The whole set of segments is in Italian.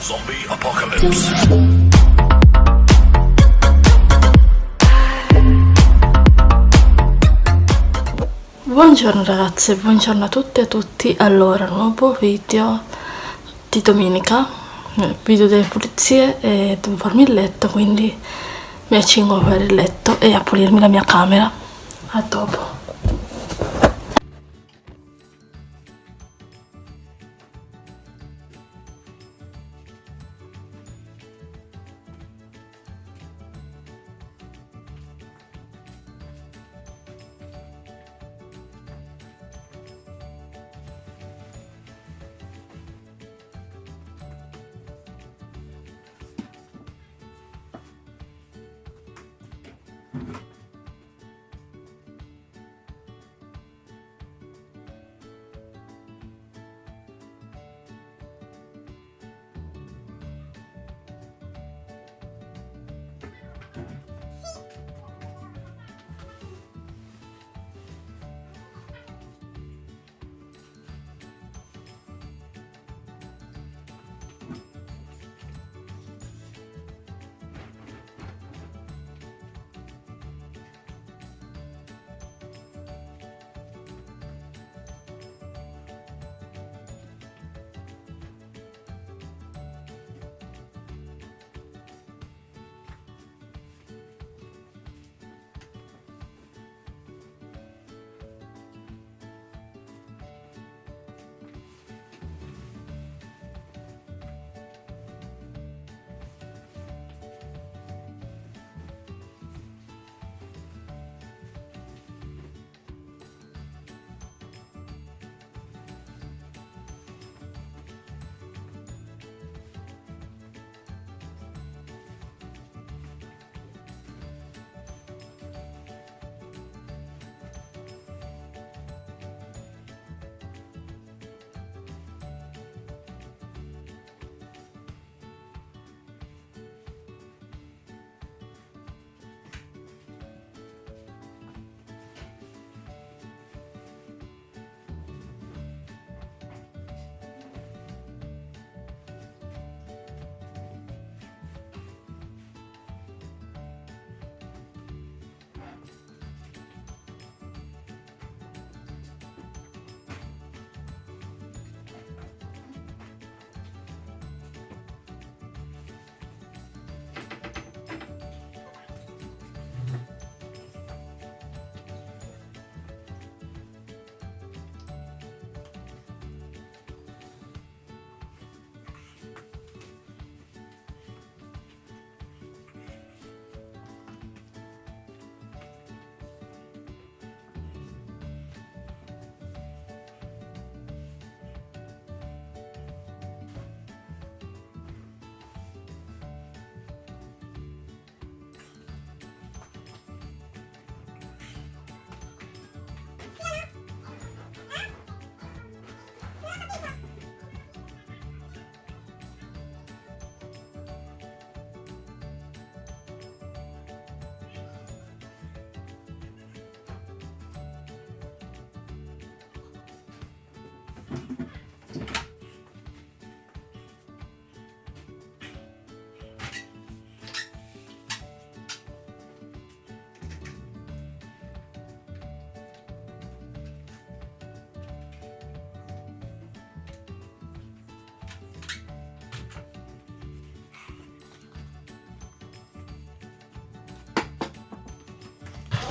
Zombie Apocalypse. Buongiorno ragazze, buongiorno a tutte e a tutti. Allora, nuovo video di domenica, video delle pulizie e devo farmi il letto, quindi mi accingo a fare il letto e a pulirmi la mia camera. A dopo.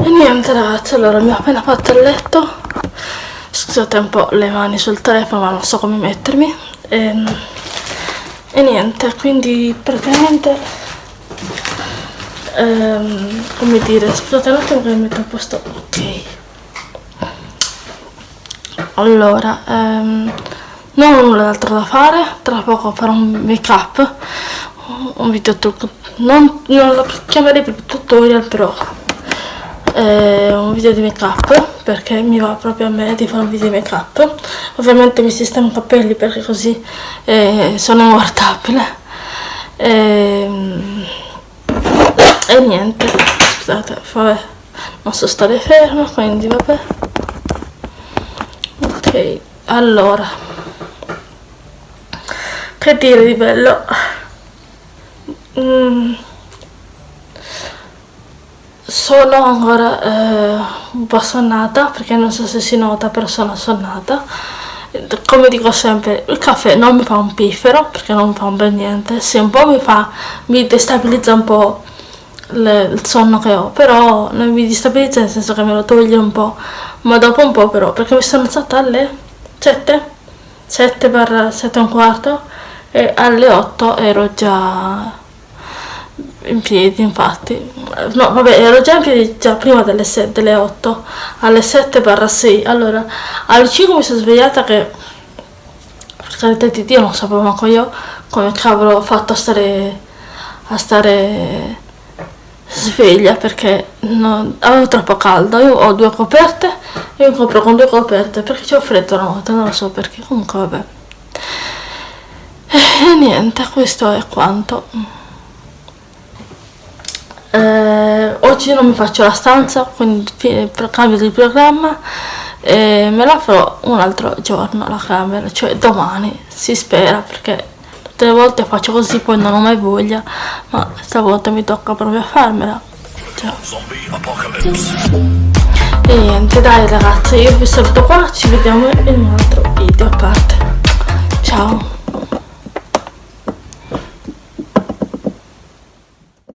E niente ragazzi, allora mi ho appena fatto il letto Scusate un po' le mani sul telefono ma non so come mettermi. E, e niente, quindi praticamente ehm, Come dire, scusate un attimo che mi metto a posto. Ok. Allora, ehm, non ho nulla d'altro da fare Tra poco farò un make up Un video non, non lo chiamerei più tutorial però eh, un video di make up perché mi va proprio a me di fare un video di make up ovviamente mi sistemo i capelli perché così eh, sono immortabile e, ehm, e niente scusate vabbè non so stare ferma quindi vabbè. Ok allora. Che dire di bello? Mm. Sono ancora eh, un po' sonnata perché non so se si nota però sono sonnata. Come dico sempre il caffè non mi fa un piffero perché non mi fa un bel niente. Se un po' mi fa mi destabilizza un po' le, il sonno che ho però non mi destabilizza nel senso che me lo toglie un po' ma dopo un po' però perché mi sono alzata alle 7 7 per 7 e un quarto e alle 8 ero già in piedi infatti. No vabbè ero già in piedi già prima delle, 7, delle 8 alle 7 barra 6 allora alle 5 mi sono svegliata che per carità di Dio non sapevo manco io come cavolo ho fatto a stare a stare sveglia perché non, avevo troppo caldo. Io ho due coperte e mi copro con due coperte perché c'ho freddo la notte non lo so perché. Comunque vabbè. E niente questo è quanto eh, oggi non mi faccio la stanza quindi cambio di programma e me la farò un altro giorno la camera cioè domani si spera perché tutte le volte faccio così poi non ho mai voglia ma stavolta mi tocca proprio farmela. Ciao. e niente dai ragazzi io vi saluto qua ci vediamo in un altro video a parte. Ciao